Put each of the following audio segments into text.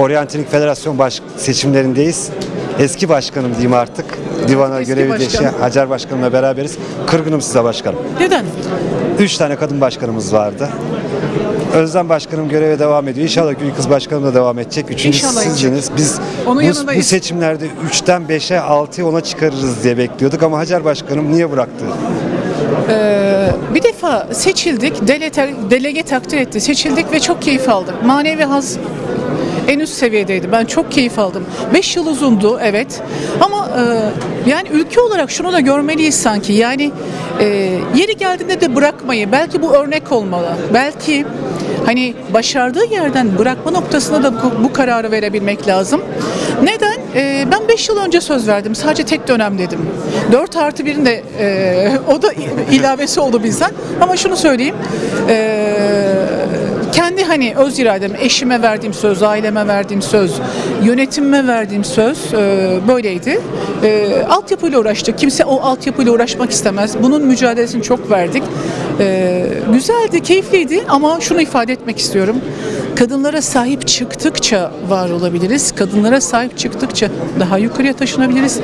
Oryantilik Federasyon baş seçimlerindeyiz. Eski başkanım diyeyim artık. Divana Eski görevi başkan. değişen Hacer Başkanım'la beraberiz. Kırgınım size başkanım. Neden? Üç tane kadın başkanımız vardı. Özlem Başkanım göreve devam ediyor. İnşallah Gül Kız Başkanım da devam edecek. Üçüncüsü İnşallah sizsiniz. Biz Onun bu, bu seçimlerde 3'ten 5'e 6'ya 10'a çıkarırız diye bekliyorduk ama Hacer Başkanım niye bıraktı? Bir defa seçildik, delege, delege takdir etti. Seçildik ve çok keyif aldık. Manevi haz en üst seviyedeydi. Ben çok keyif aldım. 5 yıl uzundu evet. Ama e, yani ülke olarak şunu da görmeliyiz sanki. Yani e, yeri geldiğinde de bırakmayı. Belki bu örnek olmalı. Belki hani başardığı yerden bırakma noktasında da bu, bu kararı verebilmek lazım. Neden? E, ben 5 yıl önce söz verdim. Sadece tek dönem dedim. 4 artı 1'in de e, o da ilavesi oldu bizden. Ama şunu söyleyeyim. E, kendi hani öz iradem, eşime verdiğim söz, aileme verdiğim söz, yönetimime verdiğim söz e, böyleydi. E, altyapıyla uğraştık. Kimse o altyapıyla uğraşmak istemez. Bunun mücadelesini çok verdik. E, güzeldi, keyifliydi ama şunu ifade etmek istiyorum. Kadınlara sahip çıktıkça var olabiliriz. Kadınlara sahip çıktıkça daha yukarıya taşınabiliriz.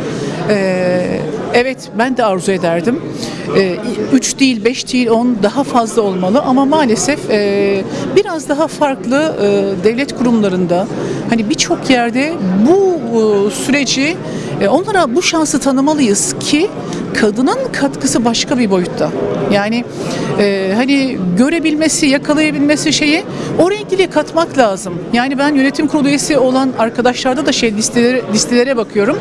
E, evet ben de arzu ederdim. 3 değil, 5 değil, 10 daha fazla olmalı ama maalesef e, biraz daha farklı e, devlet kurumlarında hani birçok yerde bu e, süreci onlara bu şansı tanımalıyız ki kadının katkısı başka bir boyutta. Yani e, hani görebilmesi, yakalayabilmesi şeyi o renkliliğe katmak lazım. Yani ben yönetim kurulu üyesi olan arkadaşlarda da şey listelere, listelere bakıyorum.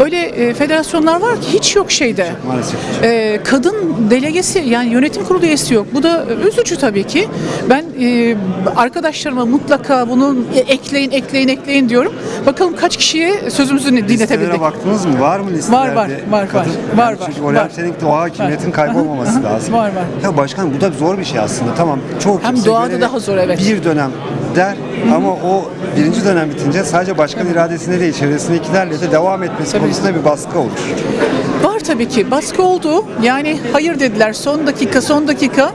Öyle e, federasyonlar var ki hiç yok şeyde. Maalesef. Ee, kadın delegesi yani yönetim kurulu üyesi yok. Bu da üzücü tabii ki. Ben e, arkadaşlarıma mutlaka bunu ekleyin, ekleyin, ekleyin diyorum. Bakalım kaç kişiye sözümüzü dinletebildik. Listelere baktınız mı? Var mı listelerde? Var, var, var, var, Yani var, Çünkü var. oryantilikte o hakimiyetin kaybolmaması lazım. Var, var. Ya başkan bu da zor bir şey aslında. Tamam çoğu Hem doğada daha zor, evet. Bir dönem der ama o birinci dönem bitince sadece başkan iradesine değil çevresindekilerle de devam etmesi Tabii. konusunda bir baskı olur. Var tabii ki. Baskı oldu. Yani hayır dediler. Son dakika, son dakika.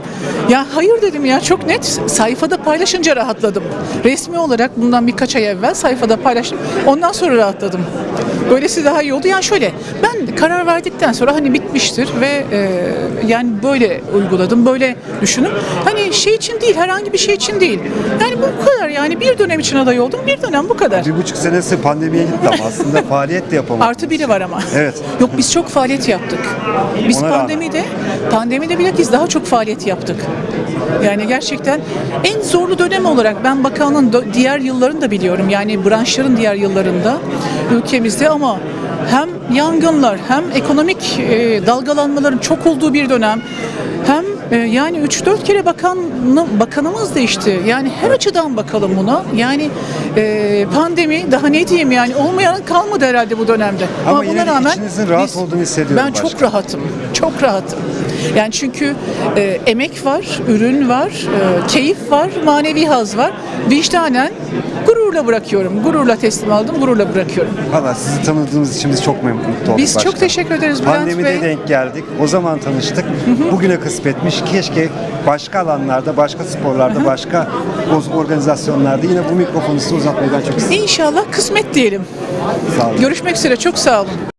Ya hayır dedim ya çok net. Sayfada paylaşınca rahatladım. Resmi olarak bundan birkaç ay evvel sayfada paylaştım. Ondan sonra rahatladım. Böylesi daha iyi oldu. Yani şöyle karar verdikten sonra hani bitmiştir ve e, yani böyle uyguladım. Böyle düşünün. Hani şey için değil, herhangi bir şey için değil. Yani bu kadar yani bir dönem için aday oldum. Bir dönem bu kadar. Bir buçuk senesi pandemiye gitti ama aslında faaliyet de yapamadı. Artı biri var ama. Evet. Yok biz çok faaliyet yaptık. Biz Ona rağmen. pandemide, pandemide bilakis daha çok faaliyet yaptık. Yani gerçekten en zorlu dönem olarak ben bakanlığın diğer yıllarını da biliyorum. Yani branşların diğer yıllarında ülkemizde ama hem yangınlar hem ekonomik e, dalgalanmaların çok olduğu bir dönem hem e, yani 3-4 kere bakan bakanımız değişti. Yani her açıdan bakalım buna. Yani e, pandemi daha ne diyeyim yani olmayan kalmadı herhalde bu dönemde. Ama yine de içinizin rahat biz- olduğunu hissediyorum Ben çok başkanım. rahatım. Çok rahatım. Yani çünkü e, emek var, ürün var, e, keyif var, manevi haz var. Vicdanen gururla bırakıyorum. Gururla teslim aldım, gururla bırakıyorum. Valla sizi tanıdığımız için biz çok memnun olduk Biz çok başkanım. teşekkür ederiz Bülent Pandemide Bey. denk geldik. O zaman tanıştık. Bugüne kısmetmiş. Keşke başka alanlarda, başka sporlarda, başka organizasyonlarda yine bu mikrofonu size uzatmayı ben çok isterim. İnşallah kısmet diyelim. Sağ olun. Görüşmek üzere. Çok sağ olun.